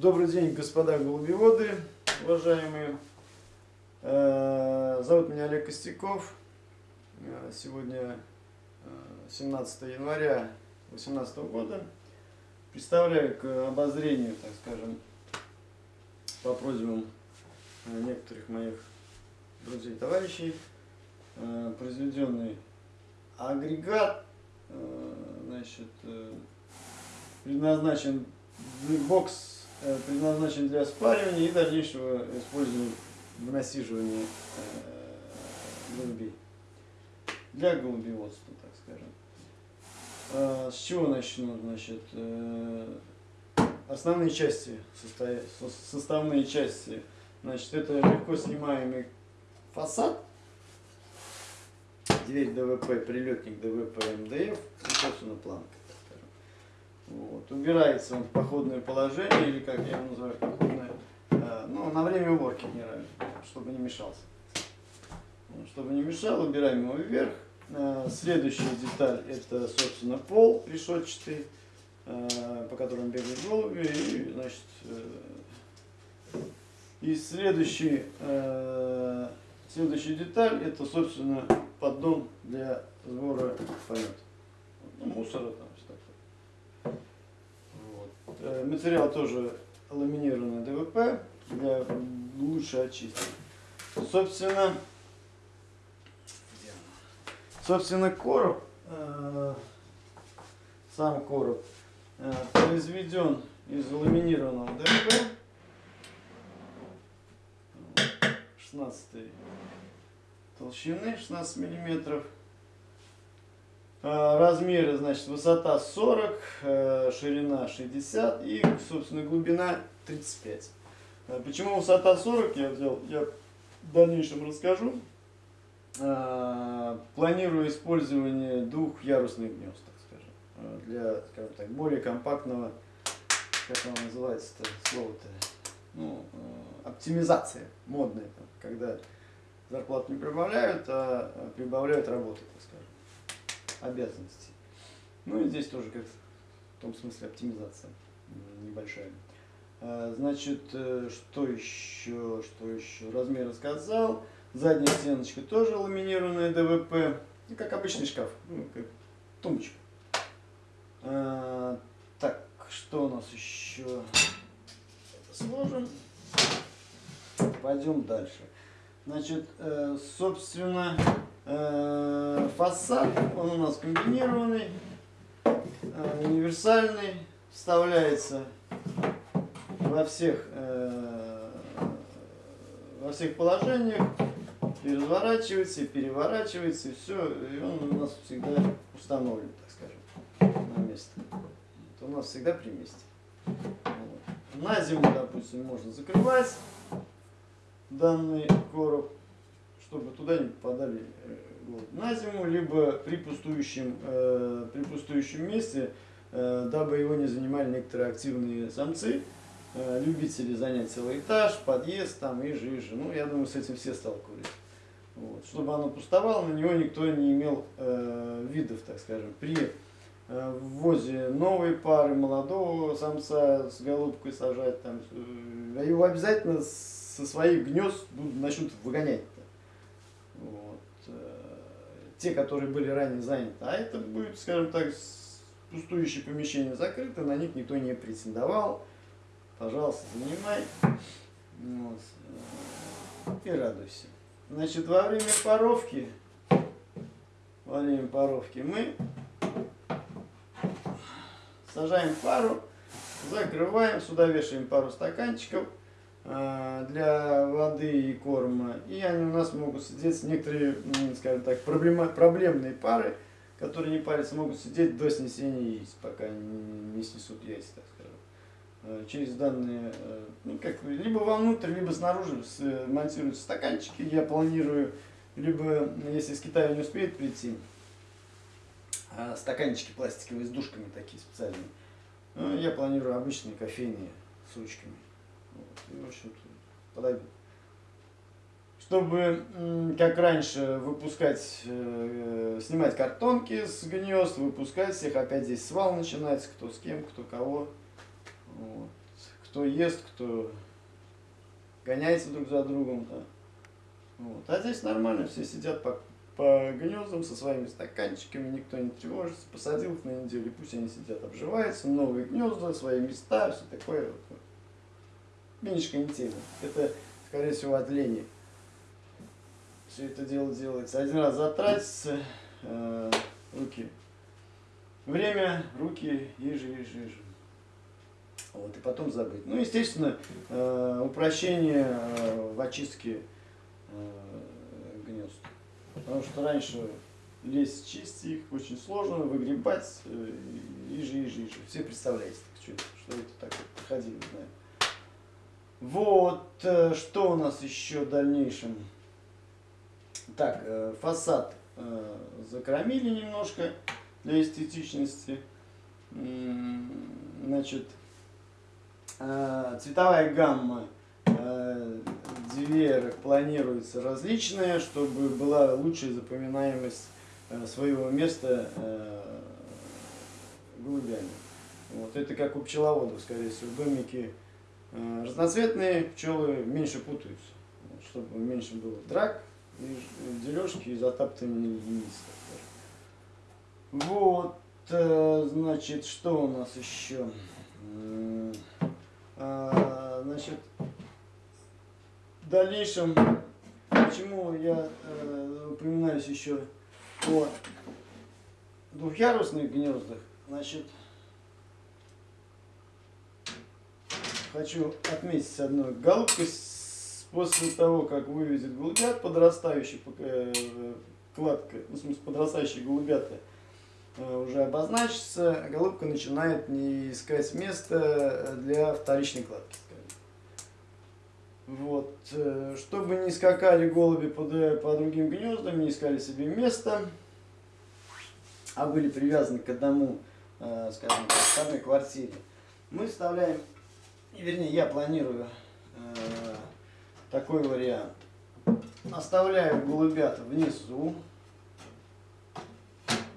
Добрый день, господа голубеводы, уважаемые. Э, зовут меня Олег Костяков. Э, сегодня 17 э, января 2018 года. Представляю к обозрению, так скажем, по просьбам некоторых моих друзей и товарищей, произведенный агрегат, значит, предназначен бокс Э, предназначен для спаривания и дальнейшего использования в насиживании э, голубей. Для голубеводства, так скажем. А, с чего начну? Значит, э, основные части, составные части. Значит, это легко снимаемый фасад, дверь ДВП, прилетник ДВП МДФ и, собственно, планка. Вот. Убирается он в походное положение, или как я его называю, походное, э, ну, на время уборки генерально, чтобы не мешался. Чтобы не мешал, убираем его вверх. Э, следующая деталь это, собственно, пол решетчатый, э, по которому бегают голуби. И, значит, э, и следующий, следующая деталь это, собственно, поддон для сбора помета. Ну, мусора там. Материал тоже ламинированный ДВП для лучшей очистки. Собственно, собственно короб, э, сам короб э, произведен из ламинированного ДВП 16 толщины 16 миллиметров размеры, значит, высота 40, э, ширина 60 и, собственно, глубина 35. А, почему высота 40 я взял, я в дальнейшем расскажу. Планирую использование двухъярусных гнезд, так скажем, для, скажем так, более компактного, как оно называется-то, слово-то, ну, э, оптимизация модная, когда зарплату не прибавляют, а прибавляют работы, так скажем обязанностей. Ну и здесь тоже как в том смысле оптимизация небольшая. А, значит, э, что еще, что еще? Размер сказал. Задняя стеночка тоже ламинированная ДВП. И как обычный шкаф, ну, как тумбочка. А, так, что у нас еще? Это сложим. Пойдем дальше. Значит, э, собственно, фасад, он у нас комбинированный, э, универсальный, вставляется во всех, во всех положениях, разворачивается, и переворачивается, и все, и он у нас всегда установлен, так скажем, на место. Это у нас всегда при месте. Вот. На зиму, допустим, можно закрывать данный короб, чтобы туда не попадали вот, э, на зиму, либо при пустующем, э, при пустующем месте, э, дабы его не занимали некоторые активные самцы, э, любители занять целый этаж, подъезд там и жиже. Ну, я думаю, с этим все сталкивались. Вот. Чтобы оно пустовало, на него никто не имел э, видов, так скажем. При э, ввозе новой пары, молодого самца с голубкой сажать, там, э, его обязательно со своих гнезд начнут выгонять. Те, которые были ранее заняты. А это будет, скажем так, пустующее помещение закрыто, на них никто не претендовал. Пожалуйста, занимай. Вот. И радуйся. Значит, во время паровки, во время паровки мы сажаем пару, закрываем, сюда вешаем пару стаканчиков, для воды и корма. И они у нас могут сидеть, некоторые, скажем так, проблема, проблемные пары, которые не парятся, могут сидеть до снесения яиц, пока не, не снесут яйца, так скажем. Э, через данные, э, ну, как, либо вовнутрь, либо снаружи монтируются стаканчики. Я планирую, либо, если с Китая не успеет прийти, стаканчики пластиковые с душками такие специальные. Я планирую обычные кофейные с ручками. Вот, в общем подойдут. Чтобы, как раньше, выпускать, э, снимать картонки с гнезд, выпускать всех, опять здесь свал начинается, кто с кем, кто кого. Вот. кто ест, кто гоняется друг за другом. Да. Вот. А здесь нормально, все сидят по, по гнездам со своими стаканчиками, никто не тревожится, посадил их на неделю, пусть они сидят, обживаются, новые гнезда, свои места, все такое. Вот. Не тема. Это, скорее всего, от лени. Все это дело делается. Один раз затратится, э, руки. Время, руки, еже, еже, еже. Вот, и потом забыть. Ну, естественно, э, упрощение э, в очистке э, гнезд. Потому что раньше лезть, чистить их очень сложно, выгребать, э, иже, иже, иже. Все представляете, что, что это такое, проходили, знаю. Вот, э, что у нас еще в дальнейшем? Так, э, фасад э, закромили немножко для эстетичности. Значит, цветовая гамма дверок планируется различная, чтобы была лучшая запоминаемость своего места голубями. Вот это как у пчеловодов, скорее всего, домики разноцветные пчелы меньше путаются, чтобы меньше было драк, и дележки и затаптывания яиц. Вот, э, значит, что у нас еще? А, значит, в дальнейшем, почему я э, упоминаюсь еще о двухъярусных гнездах, значит, хочу отметить одну. Голубка после того, как выведет голубят, подрастающий э, кладка, ну, в смысле подрастающие голубята э, уже обозначится, голубка начинает не искать место для вторичной кладки. Вот. Э, чтобы не скакали голуби по, по другим гнездам, не искали себе место, а были привязаны к одному, скажем так, к одной квартире, мы вставляем вернее, я планирую э, такой вариант. Оставляю голубят внизу.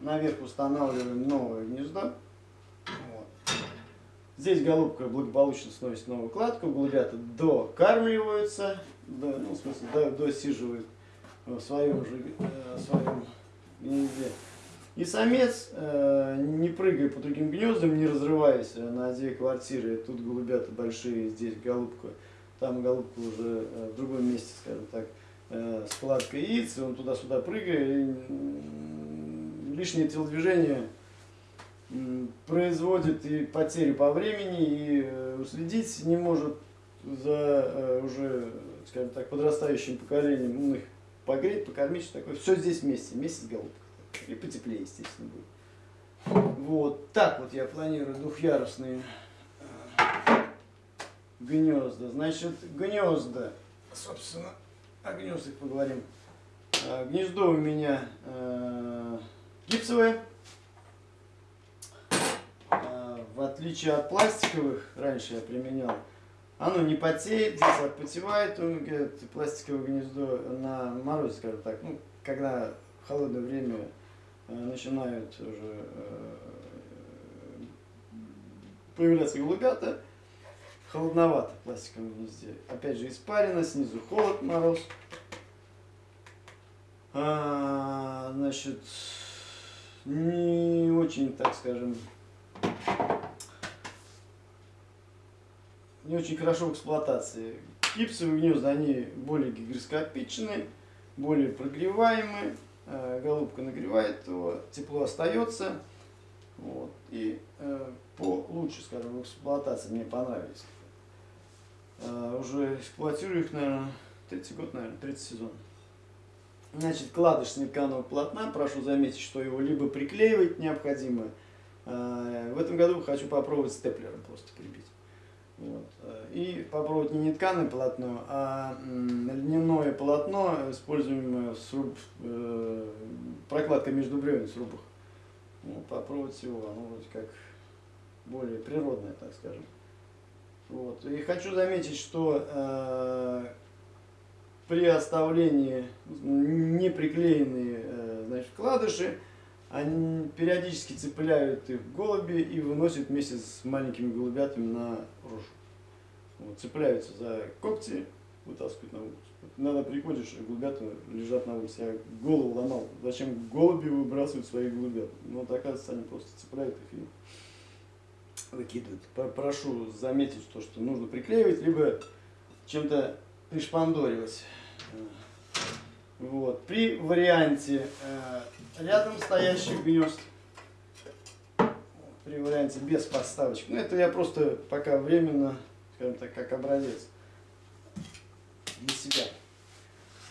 Наверх устанавливаем новое гнездо. Вот. Здесь голубка благополучно сносит новую кладку. Голубята докармливаются, до, ну, в смысле, до, досиживают в своем же э, своем гнезде. И самец, э, не прыгая по другим гнездам, не разрываясь на две квартиры, тут голубята большие, здесь голубка, там голубка уже э, в другом месте, скажем так, э, складка яиц, он туда-сюда прыгает, лишнее телодвижение производит и потери по времени, и э, уследить не может за э, уже, скажем так, подрастающим поколением, ну, их погреть, покормить, что такое. Все здесь вместе, вместе с голубкой. И потеплее, естественно, будет. Вот так вот я планирую двухъярусные э, гнезда. Значит, гнезда, собственно, о гнездах поговорим. Э, гнездо у меня э, гипсовое. В отличие от пластиковых, раньше я применял, оно не потеет, здесь отпотевает, пластиковое гнездо на морозе, скажем так, ну, когда в холодное время начинают уже э, появляться голубята, холодновато в пластиковом гнезде. Опять же испарено, снизу холод, мороз. А, значит, не очень, так скажем, не очень хорошо в эксплуатации. Гипсовые гнезда, они более гигроскопичные, более прогреваемые. Э, голубка нагревает его, тепло остается. Вот, и э, по лучше, скажем, эксплуатации мне понравились. Э, уже эксплуатирую их, наверное, третий год, наверное, третий сезон. Значит, кладыш снеканого полотна, прошу заметить, что его либо приклеивать необходимо. Э, в этом году хочу попробовать степлером просто крепить. Вот. Э, и попробовать не нетканое полотно, а полотно, используемое сруб, э, прокладка между бревен срубах. Вот, попробовать его, оно вроде как более природное, так скажем. Вот. И хочу заметить, что э, при оставлении не приклеенные э, значит, вкладыши, они периодически цепляют их голуби и выносят вместе с маленькими голубятами на рожу. Вот, цепляются за когти, вытаскивают на улицу. Иногда приходишь, голубята лежат на улице. Я голову ломал. Зачем голуби выбрасывают своих голубят? Ну, вот, оказывается, они просто цепляют их и выкидывают. Прошу заметить то, что нужно приклеивать, либо чем-то пришпандоривать. Вот. При варианте э, рядом стоящих гнезд, при варианте без подставочек, ну это я просто пока временно, скажем так, как образец для себя.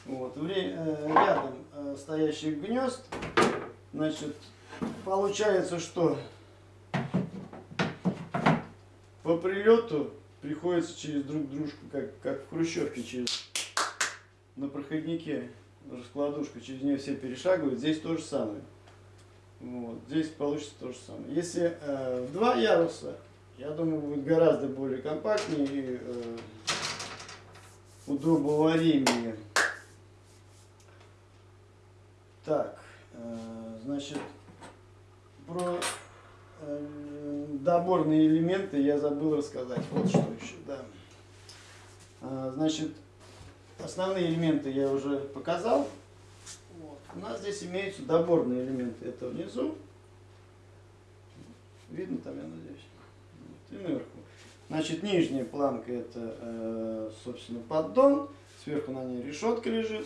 Вот. Э, рядом э, стоящих гнезд, значит, получается, что по прилету приходится через друг дружку, как, как в Хрущевке, через на проходнике раскладушка, через нее все перешагивают, здесь то же самое. Вот, здесь получится то же самое. Если э, два яруса, я думаю, будет гораздо более компактнее и э, удобоваримее. Так, э, значит, про э, доборные элементы я забыл рассказать. Вот что еще, да. А, значит, основные элементы я уже показал. Вот. У нас здесь имеются доборные элементы. Это внизу. Видно там, я надеюсь. И наверху. Значит, нижняя планка это, э, собственно, поддон. Сверху на ней решетка лежит.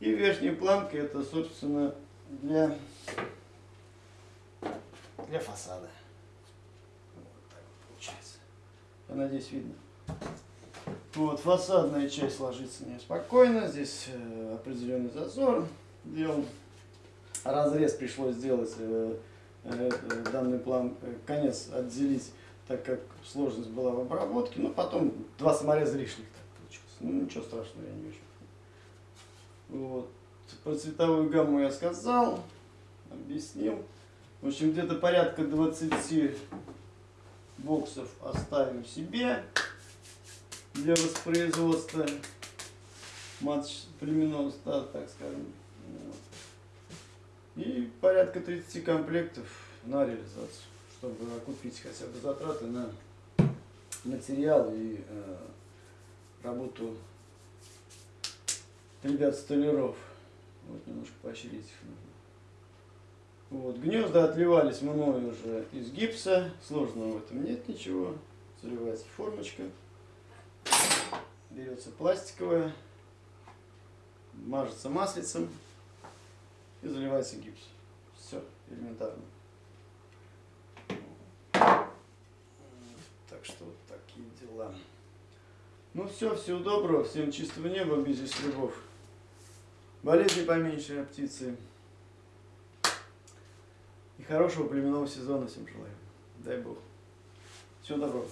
И верхняя планка это, собственно, для, для фасада. Вот так вот получается. Я надеюсь, видно. Вот, фасадная часть ложится неспокойно. Здесь э, определенный зазор сделан. Разрез пришлось сделать э, данный план, конец отделить, так как сложность была в обработке. Но потом два самореза лишних так получилось. Ну, ничего страшного я не вижу. Вот. Про цветовую гамму я сказал, объяснил. В общем, где-то порядка 20 боксов оставим себе для воспроизводства матч племенного стада, так скажем. Вот. И порядка 30 комплектов на реализацию, чтобы окупить хотя бы затраты на материал и э, работу ребят-столяров. Вот немножко поощрить их нужно. Вот. Гнезда отливались мной уже из гипса. Сложного в этом нет ничего. Заливается формочка. Берется пластиковая. Мажется маслицем. И заливается гипс. Все, элементарно. Так что вот такие дела. Ну все, всего доброго, всем чистого неба, без ястребов. Болезни поменьше, а птицы. И хорошего племенного сезона всем желаю. Дай Бог. Всего доброго.